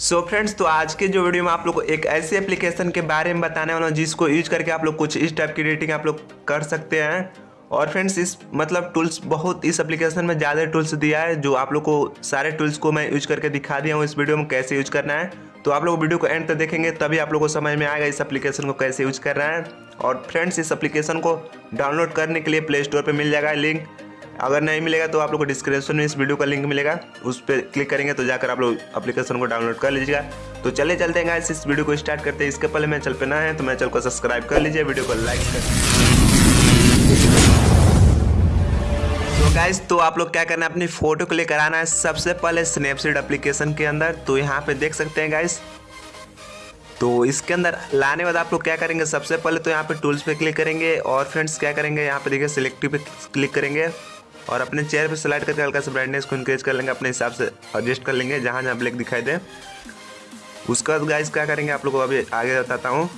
सो so friends तो आज के जो वीडियो में आप लोग को एक ऐसी एप्लीकेशन के बारे में बताने वाला हूँ, जिसको यूज़ करके आप लोग कुछ इस टाइप की रेटिंग आप लोग कर सकते हैं। और फ्रेंड्स इस मतलब टूल्स बहुत, इस एप्लीकेशन में ज़्यादा टूल्स दिया है, जो आप लोग को सारे टूल्स को मैं यूज़ करके दिखा दिया हूँ इस वीडियो में कैसे यूज़ करना है। तो आप लोग वीडियो को एंड तक देखेंगे, तभी आप लोग को समझ में आएगा इस एप्लीकेशन को कैसे यूज़ करना है। और फ्रेंड्स इस एप्लीकेशन को डाउनलोड करने के लिए प्ले स्टोर पर मिल जाएगा लिंक अगर नहीं मिलेगा तो आप लोग को डिस्क्रिप्शन में इस वीडियो का लिंक मिलेगा, उस पर क्लिक करेंगे तो जाकर आप लोग एप्लीकेशन को डाउनलोड कर लीजिएगा। तो चले चलते हैं इस वीडियो को स्टार्ट करते हैं। इसके पहले मैं चल पे ना है तो मैं चल को सब्सक्राइब कर लीजिए वीडियो को लाइक कर तो गाइस तो आप लोग क्या करना है, अपनी फ़ोटो को लेकर आना है सबसे पहले स्नैपसीड एप्लीकेशन के अंदर। तो यहाँ पे देख सकते हैं गाइस तो इसके अंदर लाने बाद आप लोग क्या करेंगे, सबसे पहले तो यहाँ पे टूल्स पे क्लिक करेंगे और फ्रेंड्स क्या करेंगे, यहाँ पे देखिए सिलेक्टिव पे क्लिक करेंगे। और अपने चेयर पे स्लाइड करके हल्का सा ब्राइटनेस को इंक्रीज कर लेंगे, अपने हिसाब से एडजस्ट कर लेंगे, जहाँ जहाँ ब्लैक दिखाई दे। उसका बाद गाइस क्या करेंगे, आप लोग को अभी आगे बताता हूँ।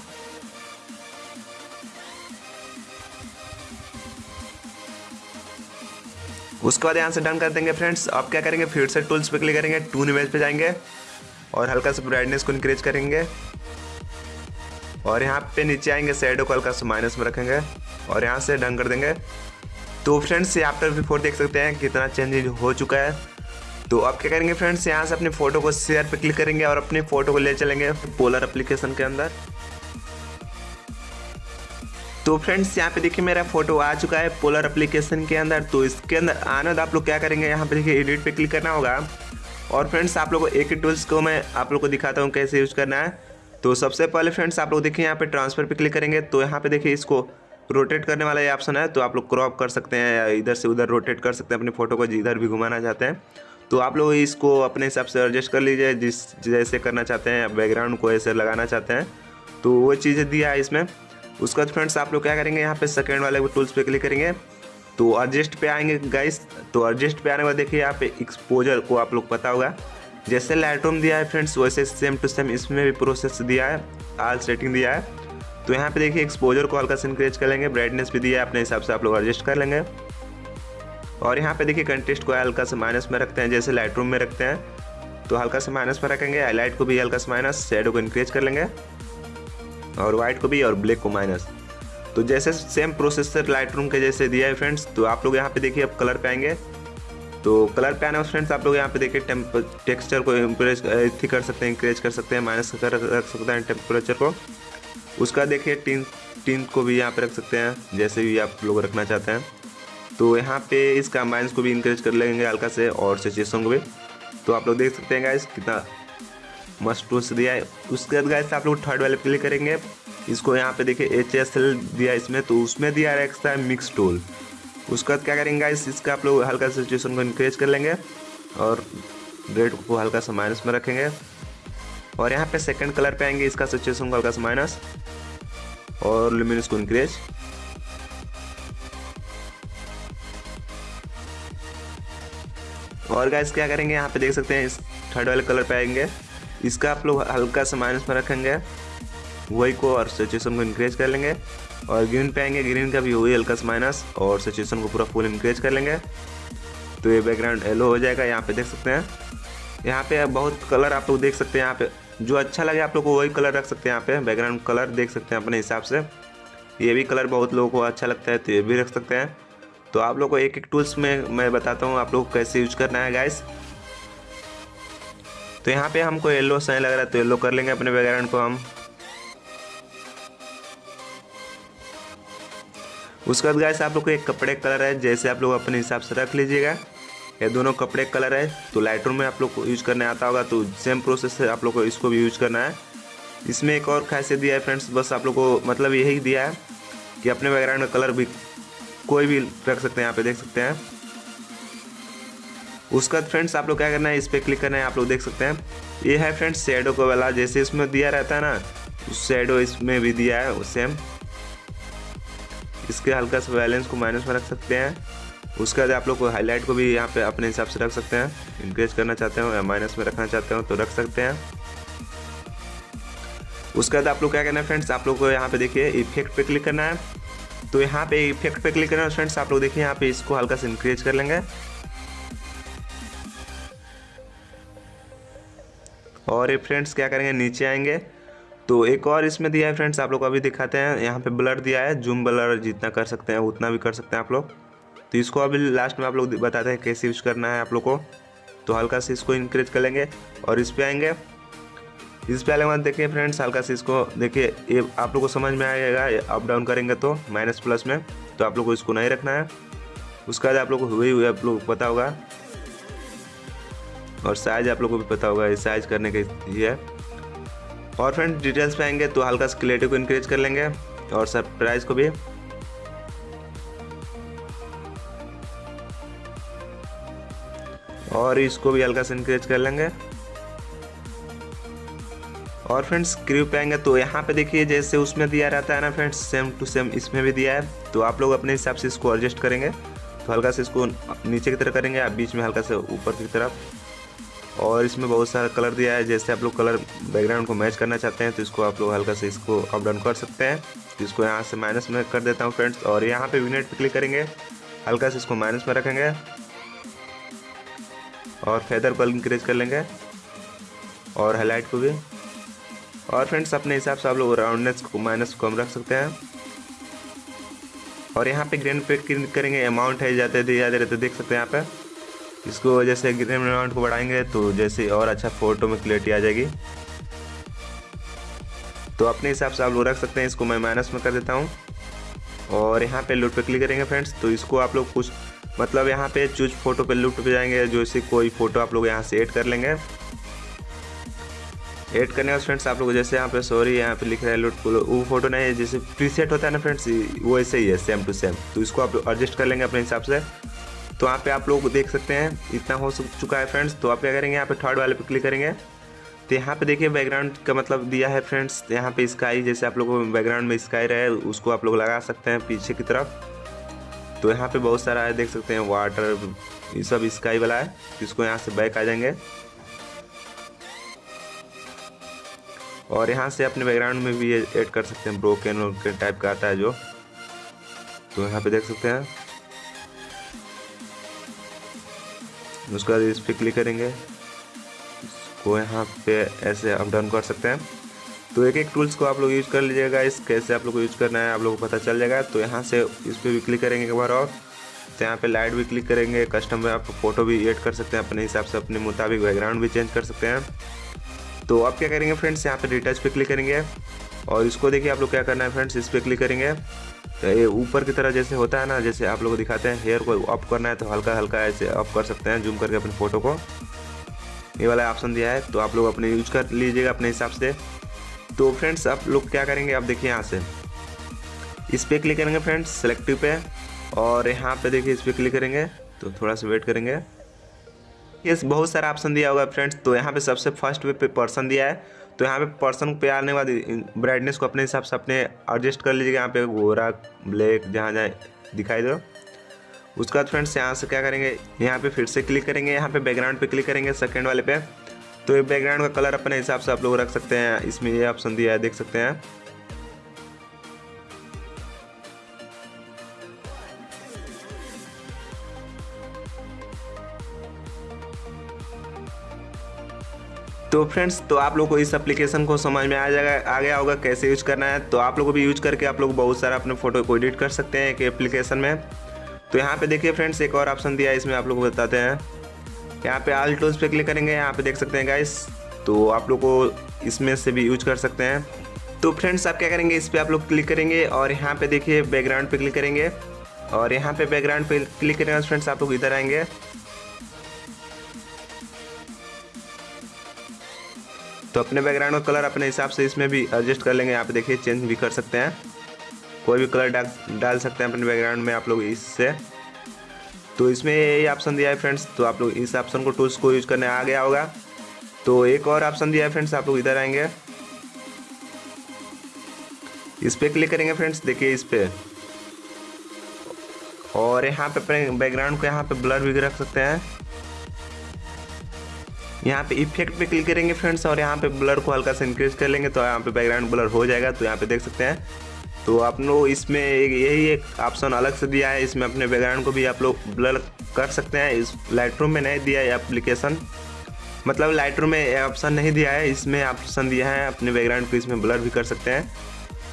उसके बाद यहाँ से डन कर देंगे फ्रेंड्स अब क्या करेंगे, फिर से टूल्स पे क्लिक करेंगे टून इमेज पे जाएँगे और हल्का सा ब्राइटनेस को इंक्रीज करेंगे। और यहाँ पे नीचे आएँगे सैडो को हल्का सा माइनस में रखेंगे और यहाँ से डन कर देंगे। तो फ्रेंड्स ये आफ्टर बिफोर देख सकते हैं कितना चेंज हो चुका है। तो अब क्या करेंगे फ्रेंड्स, यहाँ से अपनी फ़ोटो को शेयर पे क्लिक करेंगे और अपने फ़ोटो को ले चलेंगे पोलर एप्लीकेशन के अंदर। तो फ्रेंड्स, यहाँ पे देखिए मेरा फ़ोटो आ चुका है पोलर एप्लीकेशन के अंदर। तो इसके अंदर आने आप लोग क्या करेंगे, यहाँ पे देखिए एडिट पे क्लिक करना होगा। और फ्रेंड्स, आप लोग को एक ही टूल्स को मैं आप लोग को दिखाता हूँ कैसे यूज़ करना है। तो सबसे पहले फ्रेंड्स, आप लोग देखिए यहाँ पे ट्रांसफ़र पे क्लिक करेंगे। तो यहाँ पे देखिए इसको रोटेट करने वाला ये ऑप्शन है तो आप लोग क्रॉप कर सकते हैं या इधर से उधर रोटेट कर सकते हैं, अपनी फ़ोटो को जिधर भी घुमाना चाहते हैं। तो आप लोग इसको अपने हिसाब से एडजस्ट कर लीजिए, जिस जैसे करना चाहते हैं, बैकग्राउंड को ऐसे लगाना चाहते हैं। तो वो चीज़ें दिया है इसमें। उसके फ्रेंड्स, आप लोग क्या करेंगे, यहाँ पे सेकेंड वाले टूल्स पे क्लिक करेंगे। तो एडजस्ट पे आएँगे गाइस तो एडजस्ट पे आने के बाद देखिए, यहाँ पे एक्सपोजर को आप लोग पता होगा। जैसे लाइटरूम दिया है, फ्रेंड्स, वैसे सेम टू सेम इसमें भी प्रोसेस दिया है आल सेटिंग दिया है। तो यहाँ पे देखिए एक्सपोजर को हल्का से इंक्रीज कर लेंगे। ब्राइटनेस भी दिया अपने हिसाब से आप लोग एडजस्ट कर लेंगे। और यहाँ पे देखिए कंटेस्ट को हल्का से माइनस में रखते हैं, जैसे लाइट में रखते हैं। तो हल्का से माइनस में रखेंगे हाईलाइट को भी हल्का से माइनस शेडो को इंक्रीज कर लेंगे। और वाइट को भी और ब्लैक को माइनस तो जैसे सेम प्रोसेसर लाइट के जैसे दिया है फ्रेंड्स तो आप लोग यहाँ पे देखिए अब कलर पे आएँगे तो कलर पे आने फ्रेंड्स आप लोग यहाँ पे देखिए टेक्सचर को इम्प्रेज कर सकते हैं इंक्रेज कर सकते हैं माइनस कर रख सकते हैं टेम्परेचर को। उसका देखिए टीन टीन को भी यहाँ पे रख सकते हैं, जैसे भी आप लोग रखना चाहते हैं। तो यहाँ पे इसका माइनस को भी इंक्रीज कर लेंगे हल्का से और सिचुएशन को भी। तो आप लोग देख सकते हैं गाइस कितना मस्त टूल्स दिया है। उसके बाद गाइस आप लोग थर्ड वाले क्लिक करेंगे। इसको यहाँ पे देखिए एच एस एल दिया इसमें तो उसमें दिया रखता है मिक्स टूल उसके बाद क्या करेंगे गाइस इसका आप लोग हल्का सिचुएशन को इंक्रीज कर लेंगे और रेड को हल्का सा माइनस में रखेंगे। और यहाँ पे सेकंड कलर पे आएँगे, इसका सिचुएशन को हल्का सा माइनस और लुमिनस को इंक्रीज और गाइस क्या करेंगे? यहाँ पे देख सकते हैं, इस थर्ड वाले कलर पे आएँगे। इसका आप लोग हल्का सा माइनस में रखेंगे। वही को और सिचुएशन को इंक्रेज कर लेंगे। और ग्रीन पे आएँगे ग्रीन का भी वही हल्का सा माइनस और सिचुएशन को पूरा फुल इंक्रेज कर लेंगे। तो ये बैकग्राउंड येलो हो जाएगा, यहाँ पे देख सकते हैं। यहाँ पे बहुत कलर आप लोग देख सकते हैं, यहाँ पे जो अच्छा लगे आप लोग को वही कलर रख सकते हैं यहाँ पे बैकग्राउंड कलर देख सकते हैं अपने हिसाब से। ये भी कलर बहुत लोगों को अच्छा लगता है तो ये भी रख सकते हैं। तो आप लोग को एक एक टूल्स में मैं बताता हूँ आप लोग कैसे यूज़ करना है गाइस तो यहाँ पे हमको येल्लो सही लग रहा है तो येल्लो कर लेंगे अपने बैकग्राउंड को हम। उसके बाद गाइस आप लोग को एक कपड़े कलर है, जैसे आप लोग अपने हिसाब से रख लीजिएगा। ये दोनों कपड़े कलर है तो लाइट में आप लोग को यूज़ करने आता होगा तो सेम प्रोसेस है, आप लोग को इसको भी यूज़ करना है। इसमें एक और खासियत दिया है फ्रेंड्स बस आप लोग को मतलब यही दिया है कि अपने बैकग्राउंड का कलर भी कोई भी रख सकते हैं, यहाँ पे देख सकते हैं। उसका फ्रेंड्स आप लोग क्या करना है, इस पर क्लिक करना है, आप लोग देख सकते हैं। ये है फ्रेंड्स शेडो को वाला, जैसे इसमें दिया रहता है ना शेडो इसमें भी दिया है सेम इसके हल्का सा बैलेंस को माइनस में रख सकते हैं। उसके बाद आप लोग को हाईलाइट को भी यहाँ पे अपने हिसाब से रख सकते हैं। इंक्रेज करना चाहते हो या माइनस में रखना चाहते हो तो रख सकते हैं। उसके बाद आप लोग क्या करना है फ्रेंड्स आप लोग को यहाँ पे देखिए इफ़ेक्ट पे क्लिक करना है। तो यहाँ पे इफ़ेक्ट पे क्लिक करना है फ्रेंड्स आप लोग देखिए यहाँ पे इसको हल्का से इंक्रेज कर लेंगे। और ये फ्रेंड्स क्या करेंगे, नीचे आएँगे। तो एक और इसमें दिया है फ्रेंड्स आप लोग अभी दिखाते हैं। यहाँ पे ब्लर दिया है जूम ब्लर जितना कर सकते हैं, उतना भी कर सकते हैं आप लोग। तो इसको अभी लास्ट में आप लोग बताते हैं कैसे यूज़ करना है आप लोग को। तो हल्का से इसको इंक्रीज कर लेंगे और इस पर आएँगे। इस पे आने के बाद देखिए फ्रेंड्स हल्का से इसको देखिए, ये आप लोग को समझ में आएगा अप डाउन करेंगे तो माइनस प्लस में तो आप लोग को इसको नहीं रखना है। उसके बाद आप लोग को हुए हुए आप लोग पता होगा। और साइज़ आप लोग को भी पता होगा, ये साइज़ करने के ये है और फ्रेंड डिटेल्स पे आएँगे तो हल्का से क्लियरिटी को इंक्रीज कर लेंगे और सर प्राइस को भी। और इसको भी हल्का सा इंक्रीज कर लेंगे। और फ्रेंड्स क्रीव पे आएँगे तो यहाँ पे देखिए, जैसे उसमें दिया रहता है ना फ्रेंड्स सेम टू सेम इसमें भी दिया है। तो आप लोग अपने हिसाब से इसको एडजस्ट करेंगे। तो हल्का से इसको नीचे की तरफ़ करेंगे, आप बीच में हल्का से ऊपर की तरफ़। और इसमें बहुत सारा कलर दिया है, जैसे आप लोग कलर बैकग्राउंड को मैच करना चाहते हैं तो इसको आप लोग हल्का से इसको अप डाउन कर सकते हैं। तो इसको यहाँ से माइनस में कर देता हूँ फ्रेंड्स और यहाँ पे विनेट पे क्लिक करेंगे। हल्का से इसको माइनस में रखेंगे। और फेदर को इंक्रीज कर लेंगे। और हाईलाइट को भी। और फ्रेंड्स अपने हिसाब से आप लोग राउंडनेस को माइनस कम रख सकते हैं। और यहाँ पे ग्रेन पे करेंगे अमाउंट है, जाते दिया जा रहे तो देख सकते हैं यहाँ पे। इसको जैसे ग्रेन अमाउंट को बढ़ाएँगे तो जैसे और अच्छा फ़ोटो में क्लियरिटी आ जाएगी। तो अपने हिसाब से आप लोग रख सकते हैं, इसको मैं माइनस में कर देता हूँ। और यहाँ पे लूट पे क्लिक करेंगे फ्रेंड्स तो इसको आप लोग कुछ मतलब यहाँ पे चूज़ फ़ोटो पे लूट पे जाएँगे, जो इसे कोई फ़ोटो आप लोग यहाँ से ऐड कर लेंगे। ऐड करने का फ्रेंड्स, आप लोग जैसे यहाँ पे सॉरी यहाँ पे लिख रहा है लूट वो फ़ोटो नहीं है, जैसे प्रीसेट होता है ना फ्रेंड्स, वो ऐसे ही है सेम टू सेम तो इसको आप एडजस्ट कर लेंगे अपने हिसाब से। तो यहाँ पे आप लोग देख सकते हैं, इतना हो चुका है फ्रेंड्स। तो आप क्या करेंगे, यहाँ पे थर्ड वाले पे क्लिक करेंगे। तो यहाँ पे देखिए बैकग्राउंड का मतलब दिया है फ्रेंड्स, यहाँ पे स्काई जैसे आप लोग बैकग्राउंड में स्काई रहे, उसको आप लोग लगा सकते हैं पीछे की तरफ़। तो यहाँ पे बहुत सारा है, देख सकते हैं वाटर ये सब स्काई वाला है इसको यहाँ से बैक आ जाएँगे। और यहाँ से अपने बैकग्राउंड में भी ऐड कर सकते हैं ब्रोकन वोकन टाइप का आता है जो। तो यहाँ पे देख सकते हैं। उसके बाद इस पर क्लिक करेंगे। इसको यहाँ पे ऐसे अप डाउन कर सकते हैं। तो एक एक टूल्स को आप लोग यूज़ कर लीजिएगा, इस कैसे आप लोग को यूज़ करना है, आप लोग को पता चल जाएगा। तो यहाँ से इस पर भी क्लिक करेंगे एक बार और। तो यहाँ पे लाइट भी क्लिक करेंगे कस्टम में आप फ़ोटो भी ऐड कर सकते हैं, अपने हिसाब से, अपने मुताबिक बैकग्राउंड भी चेंज कर सकते हैं। तो आप क्या करेंगे फ्रेंड्स यहाँ पे रिटच पे क्लिक करेंगे। और इसको देखिए आप लोग क्या करना है फ्रेंड्स इस पर क्लिक करेंगे। तो ये ऊपर की तरह जैसे होता है ना, जैसे आप लोग दिखाते हैं हेयर को अप करना है तो हल्का हल्का ऐसे अप कर सकते हैं जूम करके अपने फ़ोटो को। ये वाला ऑप्शन दिया है तो आप लोग अपने यूज़ कर लीजिएगा अपने हिसाब से। तो फ्रेंड्स, आप लोग क्या करेंगे? आप देखिए यहाँ से। इस पर क्लिक करेंगे फ्रेंड्स सेलेक्टिव पे। और यहाँ पे देखिए, इस पर क्लिक करेंगे तो थोड़ा सा वेट करेंगे। ये बहुत सारा ऑप्शन दिया होगा फ्रेंड्स। तो यहाँ पे सबसे फ़र्स्ट वे पे पर्सन दिया है। तो यहाँ पे पर्सन पे आने के बाद ब्राइटनेस को अपने हिसाब से अपने एडजस्ट कर लीजिएगा। यहाँ पे गोरा ब्लैक जहाँ जहाँ दिखाई दो। उसके बाद फ्रेंड्स, यहाँ से क्या करेंगे? यहाँ पे फिर से क्लिक करेंगे। यहाँ पे बैकग्राउंड पे क्लिक करेंगे सेकेंड वाले पे। तो ये बैकग्राउंड का कलर अपने हिसाब से आप लोग रख सकते हैं। इसमें ये ऑप्शन दिया है देख सकते हैं। तो फ्रेंड्स तो आप लोग को इस एप्लीकेशन को समझ में आ जाएगा, आ गया होगा कैसे यूज़ करना है। तो आप लोग को भी यूज़ करके आप लोग बहुत सारा अपने फ़ोटो को एडिट कर सकते हैं एक एप्लीकेशन में। तो यहाँ पे देखिए फ्रेंड्स एक और ऑप्शन दिया है, इसमें आप लोग को बताते हैं। यहाँ पे आल टूल्स पे क्लिक करेंगे, यहाँ पे देख सकते हैं गाइस तो आप लोग को इसमें से भी यूज़ कर सकते हैं। तो फ्रेंड्स आप क्या करेंगे? इस पर आप लोग क्लिक करेंगे और यहाँ पे देखिए बैकग्राउंड पे क्लिक करेंगे। और यहाँ पे बैकग्राउंड पे क्लिक करेंगे फ्रेंड्स आप लोग इधर आएँगे। तो अपने बैकग्राउंड का कलर अपने हिसाब से इसमें भी एडजस्ट कर लेंगे। यहाँ पे देखिए चेंज भी कर सकते हैं। कोई भी कलर डाल डाल सकते हैं अपने बैकग्राउंड में आप लोग इससे। तो इसमें यही ऑप्शन दिया है फ्रेंड्स तो आप लोग इस ऑप्शन को टूल्स को यूज़ करने आ गया होगा। तो एक और ऑप्शन दिया है फ्रेंड्स आप लोग इधर आएँगे। इस पर क्लिक करेंगे फ्रेंड्स देखिए इस पर और यहाँ पे अपने बैकग्राउंड को यहाँ पे ब्लर भी रख सकते हैं। यहाँ पे इफ़ेक्ट पे क्लिक करेंगे फ्रेंड्स और यहाँ पे ब्लर को हल्का सा इंक्रीज कर लेंगे तो यहाँ पे बैकग्राउंड ब्लर हो जाएगा तो यहाँ पे देख सकते हैं। तो आप लोग इसमें यही एक ऑप्शन अलग से दिया है। इसमें अपने बैकग्राउंड को भी आप लोग ब्लर कर सकते हैं। इस लाइट में नहीं दिया है एप्लीकेशन मतलब लाइटर में ऑप्शन नहीं दिया है। इसमें ऑप्शन दिया है। अपने बैकग्राउंड को इसमें ब्लर भी कर सकते हैं।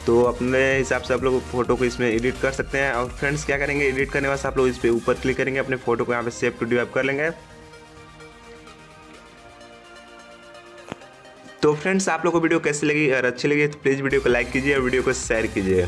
तो अपने हिसाब से आप लोग फ़ोटो को इसमें एडिट कर सकते हैं। और फ्रेंड्स क्या करेंगे? एडिट करने वास्ते आप लोग इस पर ऊपर क्लिक करेंगे। अपने फ़ोटो को यहाँ पे सेव टू डिवाइप कर लेंगे। तो फ्रेंड्स, आप लोगों को वीडियो कैसी लगी अगर अच्छी लगी तो प्लीज़ वीडियो को लाइक कीजिए और वीडियो को शेयर कीजिए।